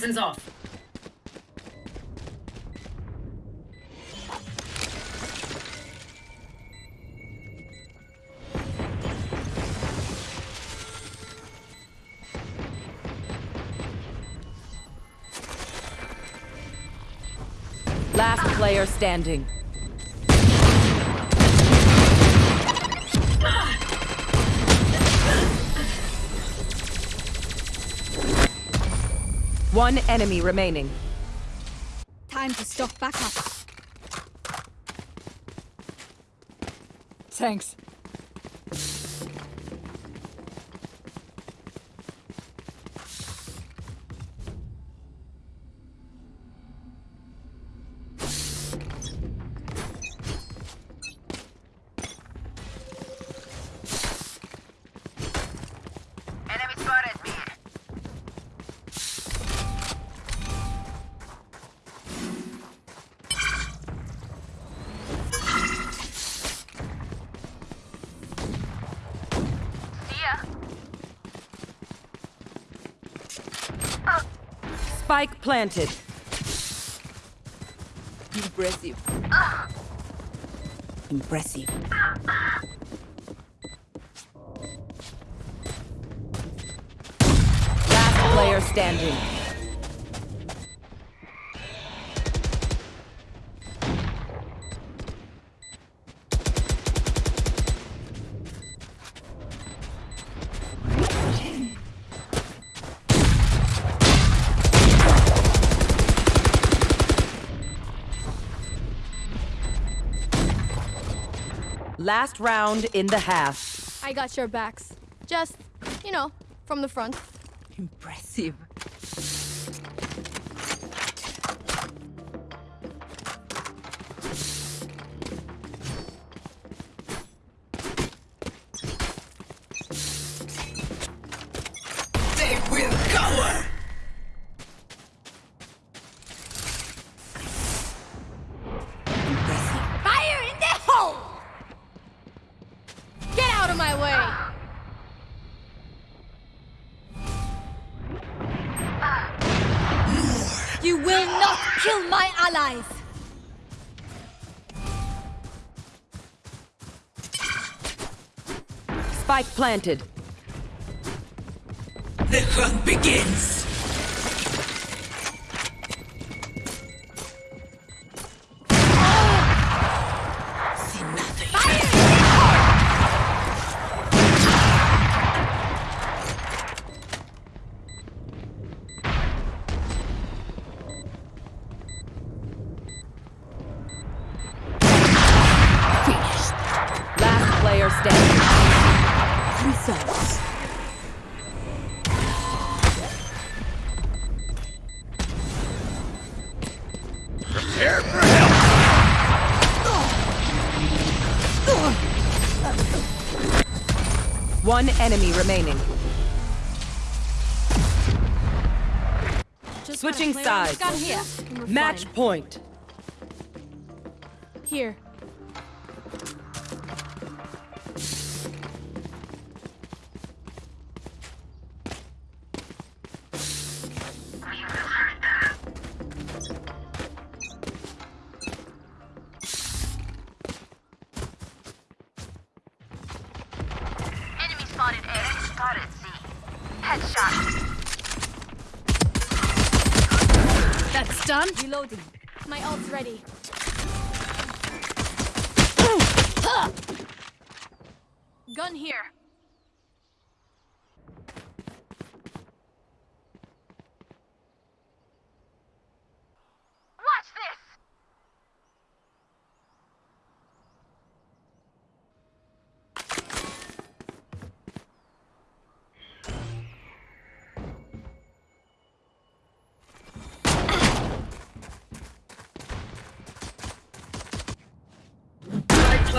Citizens off. Last player standing. One enemy remaining. Time to stock back up. Thanks. Spike planted. Impressive. Impressive. Last player standing. Last round in the half. I got your backs. Just, you know, from the front. Impressive. Kill my allies! Spike planted. The hunt begins. One enemy remaining. Just Switching gotta play around sides. here. Match point. Here. Done. Reloading. My ult's ready. Gun here.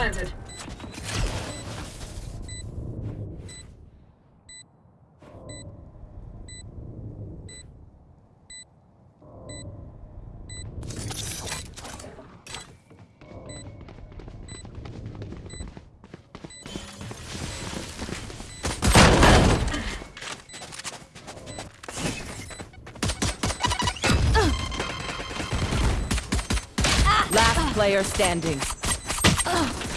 planted. Last player standing. Ugh.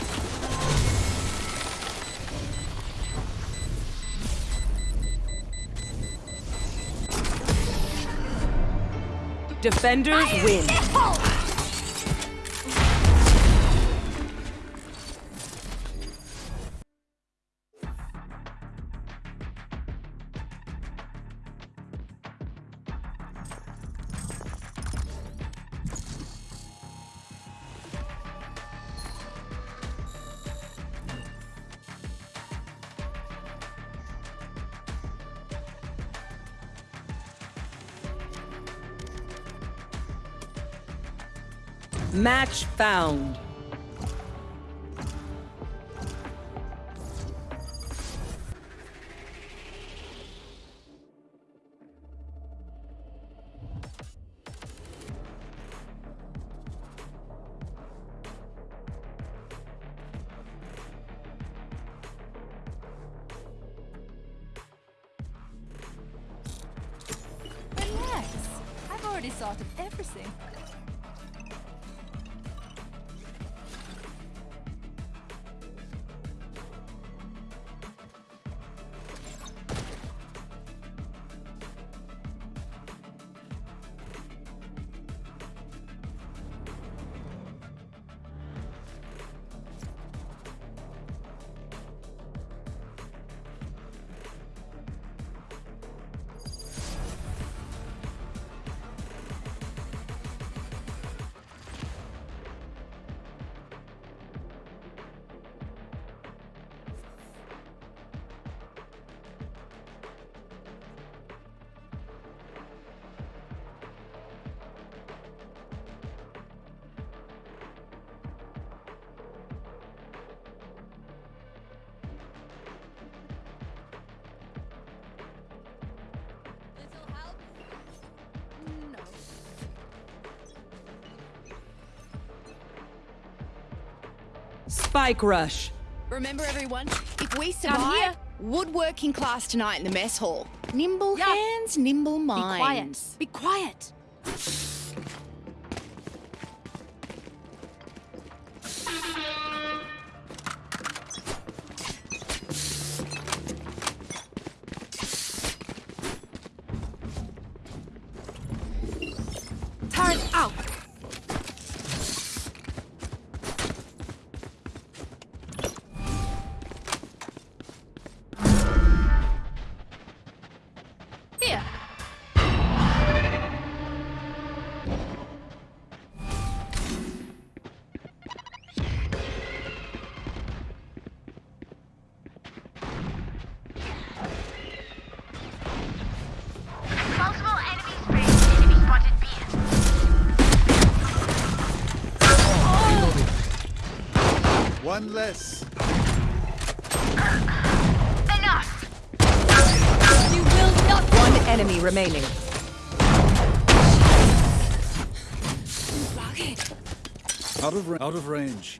Defenders win. Match found. Relax. I've already thought of everything. Spike rush. Remember, everyone, if we here. survive, woodworking class tonight in the mess hall. Nimble Yeah. hands, nimble Be quiet. minds. Be quiet. One less. Enough! You will not. One enemy remaining. Out of out of range.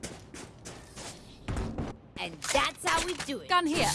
And that's how we do it. Gun here.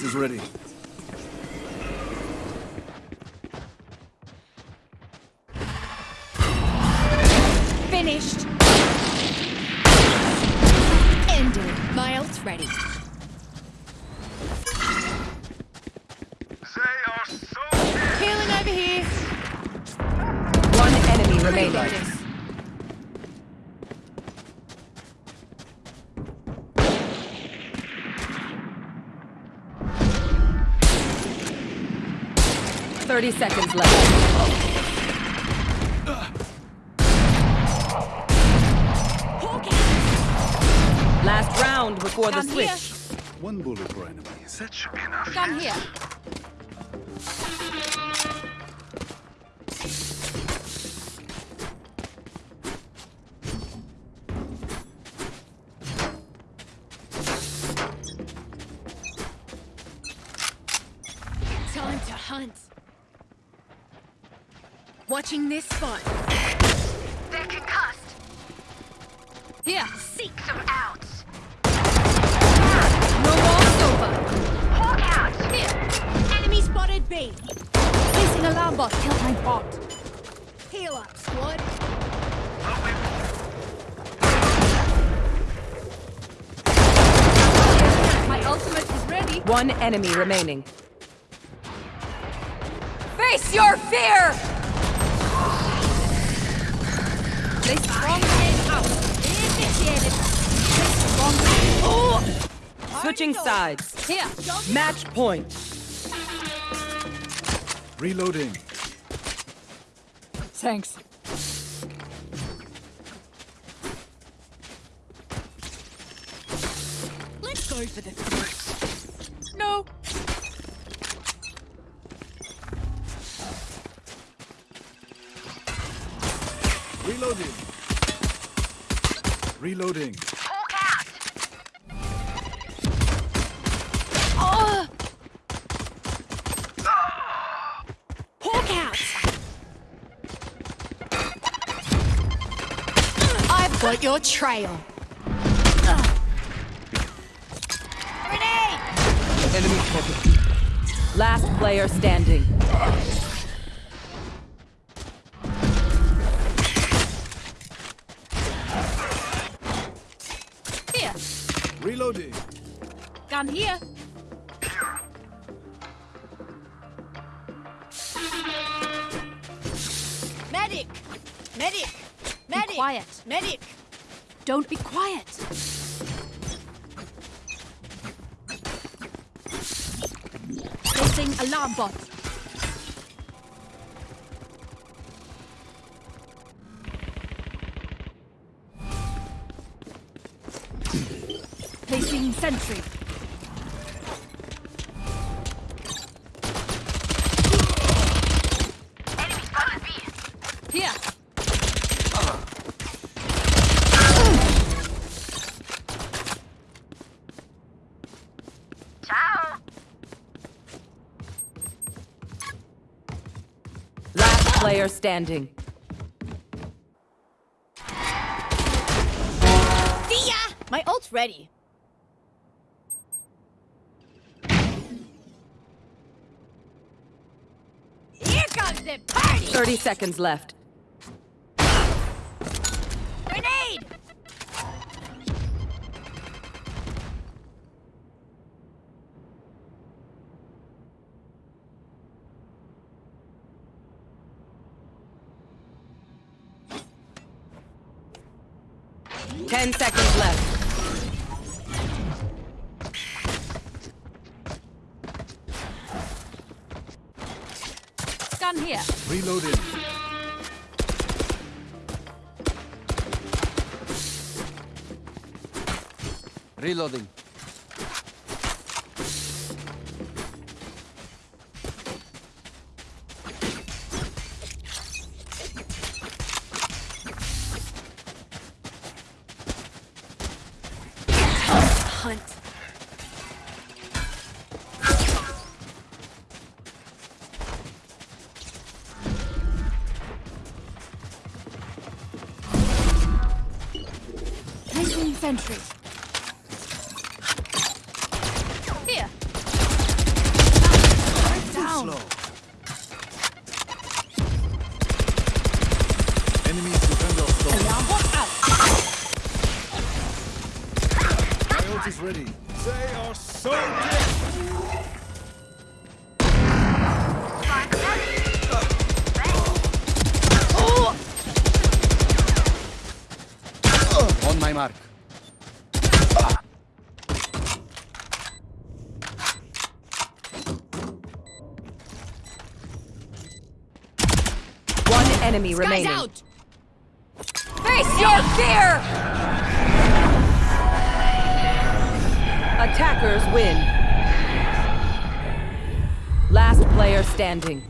My ult is ready. Finished. Ended. My ult's ready. They are so. Healing over here. One enemy remaining. Reloading. Thirty seconds left. Last round before the Gun here. switch. One bullet per enemy. That should be enough. Gun here. Watching this spot. They're concussed. Here. Seek them outs. No more over. Hawk out. Here. Enemy spotted B. Placing alarm bot. Kill my bot. Heal up, squad. My ultimate is ready. One enemy remaining. Face your fear! Place strong hand out. Initiated. Place strong hand. Oh! Switching sides. Here. Match point. Reloading. Thanks. Let's go for the throat. Reloading. Hawk out. Hawk out. I've got your trail. Enemy spotted. Last player standing. Here. Gun here. Medic! Medic! Medic! quiet. Medic! Don't be quiet. Placing alarm bot. Placing sentry. Player standing. See ya! My ult's ready. Here comes the party! 30 seconds left. Grenade! Ten seconds left. Gun here. Reloading. Reloading. Sentry. Here. Down. Slow. Enemies defend our stone. Alarm bot out. My ult is ready. They are so dead. On my mark. Enemy Guys remaining. out. Face your fear! Attackers win. Last player standing.